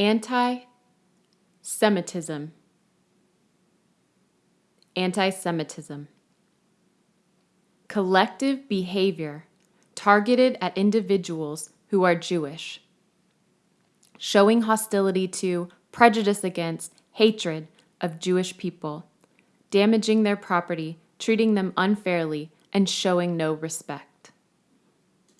Anti Semitism. Anti Semitism. Collective behavior targeted at individuals who are Jewish. Showing hostility to, prejudice against, hatred of Jewish people, damaging their property, treating them unfairly, and showing no respect.